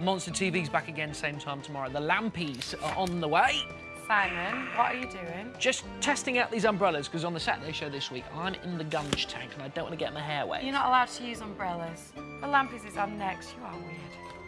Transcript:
Monster TV's back again, same time tomorrow. The Lampies are on the way. Simon, what are you doing? Just testing out these umbrellas, because on the Saturday show this week, I'm in the gunge tank and I don't want to get my hair wet. You're not allowed to use umbrellas. The Lampies is on next. You are weird.